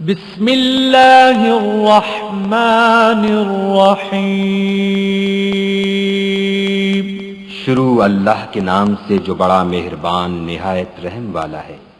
بسم اللہ الرحمن الرحیم۔ شروع اللہ کے نام سے جو بڑا مہربان، نہایت رحم والا ہے۔